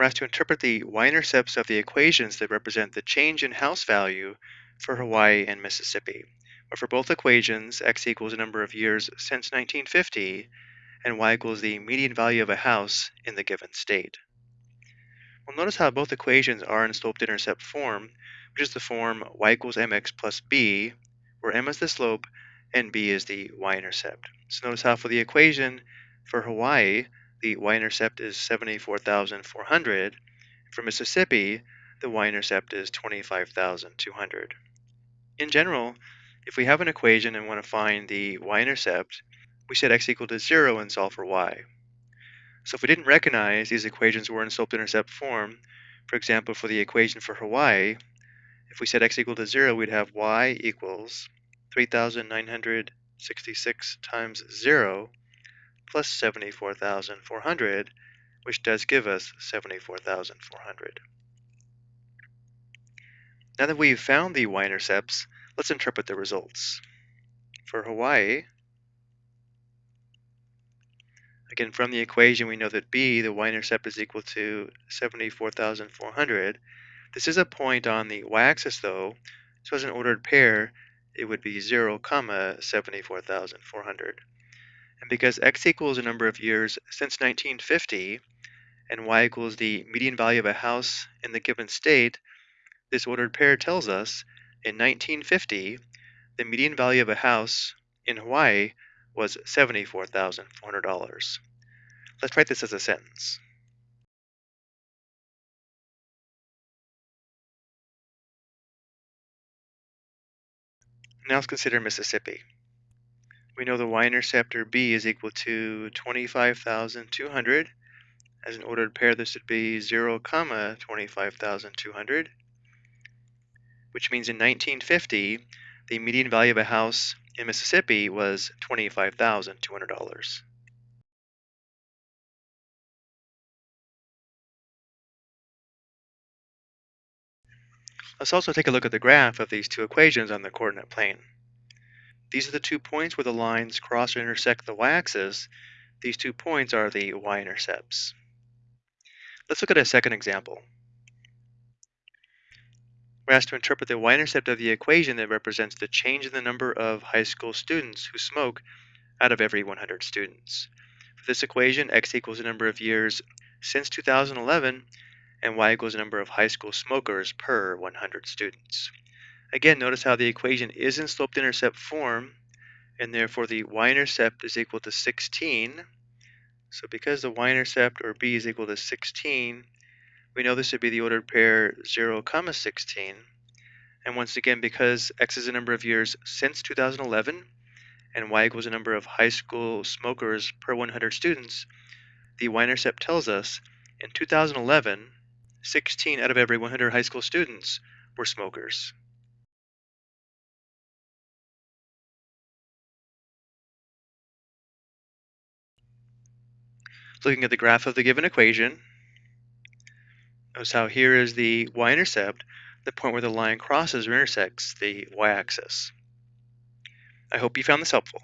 we're asked to interpret the y-intercepts of the equations that represent the change in house value for Hawaii and Mississippi. But for both equations, x equals the number of years since 1950, and y equals the median value of a house in the given state. Well, notice how both equations are in sloped-intercept form, which is the form y equals mx plus b, where m is the slope and b is the y-intercept. So notice how for the equation for Hawaii, the y-intercept is 74,400. For Mississippi, the y-intercept is 25,200. In general, if we have an equation and want to find the y-intercept, we set x equal to 0 and solve for y. So if we didn't recognize these equations were in slope-intercept form, for example, for the equation for Hawaii, if we set x equal to 0, we'd have y equals 3,966 times 0 plus 74,400, which does give us 74,400. Now that we've found the y-intercepts, let's interpret the results. For Hawaii, again from the equation we know that b, the y-intercept is equal to 74,400. This is a point on the y-axis though, so as an ordered pair, it would be 0, comma 74,400. And because x equals a number of years since 1950, and y equals the median value of a house in the given state, this ordered pair tells us in 1950, the median value of a house in Hawaii was $74,400. Let's write this as a sentence. Now let's consider Mississippi we know the y-intercept or b is equal to 25,200. As an ordered pair, this would be 0, comma 25,200, which means in 1950, the median value of a house in Mississippi was $25,200. Let's also take a look at the graph of these two equations on the coordinate plane. These are the two points where the lines cross or intersect the y-axis. These two points are the y-intercepts. Let's look at a second example. We're asked to interpret the y-intercept of the equation that represents the change in the number of high school students who smoke out of every 100 students. For this equation, x equals the number of years since 2011, and y equals the number of high school smokers per 100 students. Again, notice how the equation is in sloped-intercept form, and therefore the y-intercept is equal to 16. So because the y-intercept, or b, is equal to 16, we know this would be the ordered pair 0, comma 16. And once again, because x is the number of years since 2011, and y equals the number of high school smokers per 100 students, the y-intercept tells us in 2011, 16 out of every 100 high school students were smokers. Looking at the graph of the given equation, notice how here is the y-intercept, the point where the line crosses or intersects the y-axis. I hope you found this helpful.